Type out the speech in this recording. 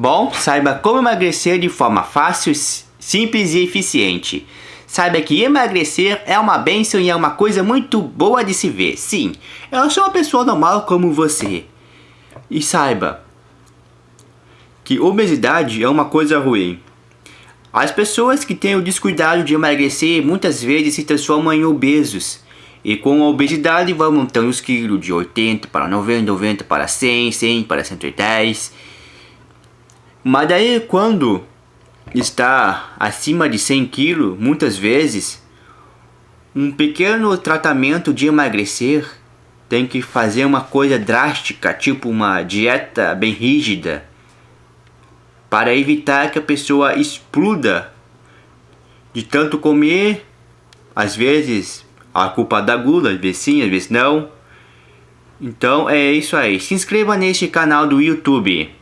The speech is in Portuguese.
Bom, saiba como emagrecer de forma fácil, simples e eficiente. Saiba que emagrecer é uma bênção e é uma coisa muito boa de se ver. Sim, eu sou uma pessoa normal como você. E saiba que obesidade é uma coisa ruim. As pessoas que têm o descuidado de emagrecer muitas vezes se transformam em obesos. E com a obesidade vão montando os quilos de 80 para 90, 90 para 100, 100 para 110. Mas daí quando está acima de 100 quilos, muitas vezes, um pequeno tratamento de emagrecer tem que fazer uma coisa drástica, tipo uma dieta bem rígida, para evitar que a pessoa exploda de tanto comer, às vezes a culpa da gula, às vezes sim, às vezes não. Então é isso aí. Se inscreva neste canal do YouTube.